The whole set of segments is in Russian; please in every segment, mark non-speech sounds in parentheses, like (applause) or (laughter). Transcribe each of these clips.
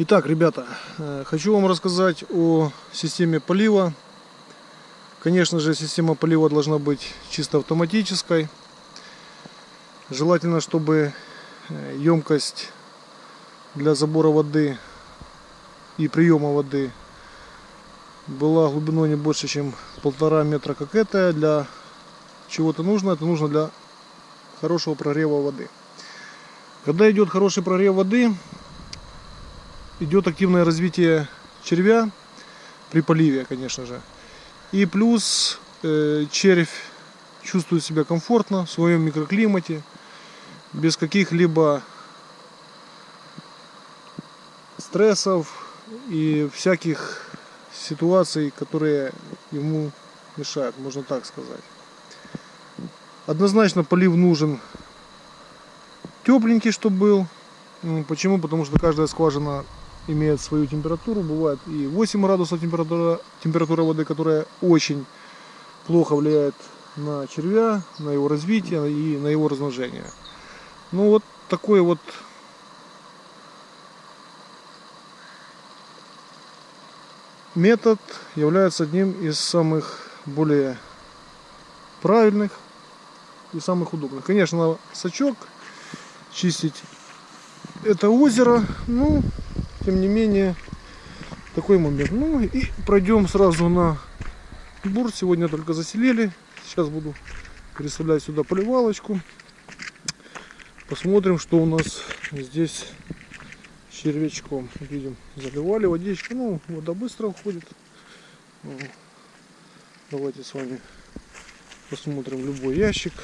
Итак, ребята, э, хочу вам рассказать о системе полива. Конечно же, система полива должна быть чисто автоматической. Желательно, чтобы э, емкость для забора воды и приема воды была глубиной не больше, чем полтора метра, как это. Для чего-то нужно, это нужно для хорошего прогрева воды. Когда идет хороший прогрев воды, идет активное развитие червя при поливе, конечно же. И плюс э, червь чувствует себя комфортно в своем микроклимате, без каких-либо стрессов и всяких ситуаций, которые ему мешают, можно так сказать. Однозначно полив нужен тепленький, чтобы был. Почему? Потому что каждая скважина имеет свою температуру. Бывает и 8 градусов температура, температура воды, которая очень плохо влияет на червя, на его развитие и на его размножение. Ну вот такой вот метод является одним из самых более правильных и самых удобных. Конечно, сачок чистить это озеро, ну, тем не менее, такой момент. Ну и пройдем сразу на бур. Сегодня только заселили. Сейчас буду переставлять сюда поливалочку. Посмотрим, что у нас здесь червячком. Видим, заливали водичку. Ну, вода быстро уходит. Давайте с вами посмотрим любой ящик.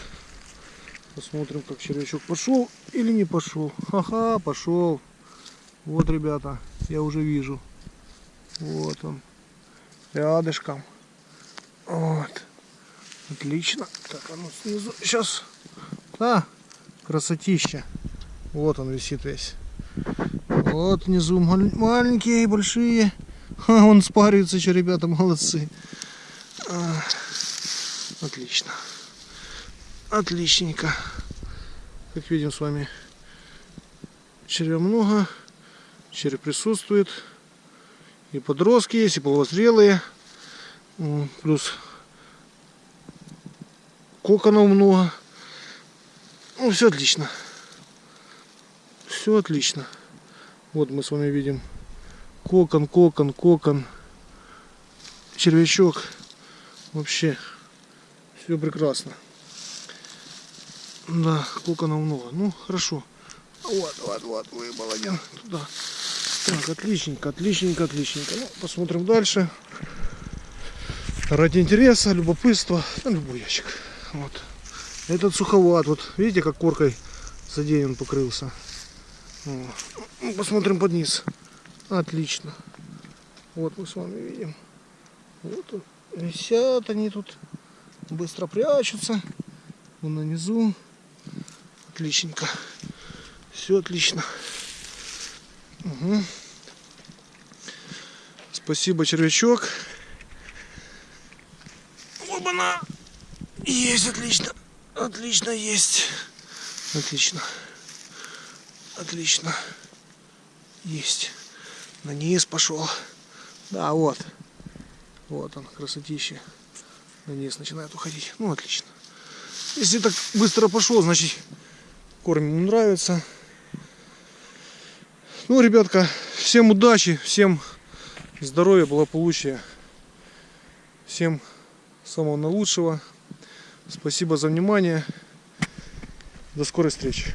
Посмотрим, как червячок пошел или не пошел. Ага, пошел. Вот, ребята, я уже вижу. Вот он. Рядышком. Вот. Отлично. Так, а ну снизу. Сейчас. А, красотища. Вот он висит весь. Вот внизу маленькие, большие. (laughs) А, он спаривается еще, ребята, молодцы. А, отлично. Отличненько. Как видим с вами, червя много череп присутствует. И подростки есть, и половозрелые. Плюс коконов много. Ну, все отлично. Все отлично. Вот мы с вами видим кокон, кокон, кокон, червячок. Вообще все прекрасно. Да, коконов много. Ну, хорошо. Вот, вот, вот, выбыл один туда. Так, отличненько, отличненько, отличненько. Ну, посмотрим дальше. Ради интереса, любопытства, ну, любой ящик. Вот. Этот суховат, вот видите, как коркой задеян покрылся. Вот. Ну, посмотрим под низ. Отлично. Вот мы с вами видим. Вот. Висят они тут. Быстро прячутся. Вон на низу. Отличненько. Все отлично. Угу. Спасибо, червячок. Оба-на! Есть, отлично. Отлично, есть. Отлично. Отлично. Есть. На низ пошел. Да, вот. Вот он, красотища. На низ начинает уходить. Ну, отлично. Если так быстро пошел, значит корм ему нравится. Ну, ребятка, всем удачи, всем здоровья, благополучия. Всем самого наилучшего. Спасибо за внимание. До скорой встречи.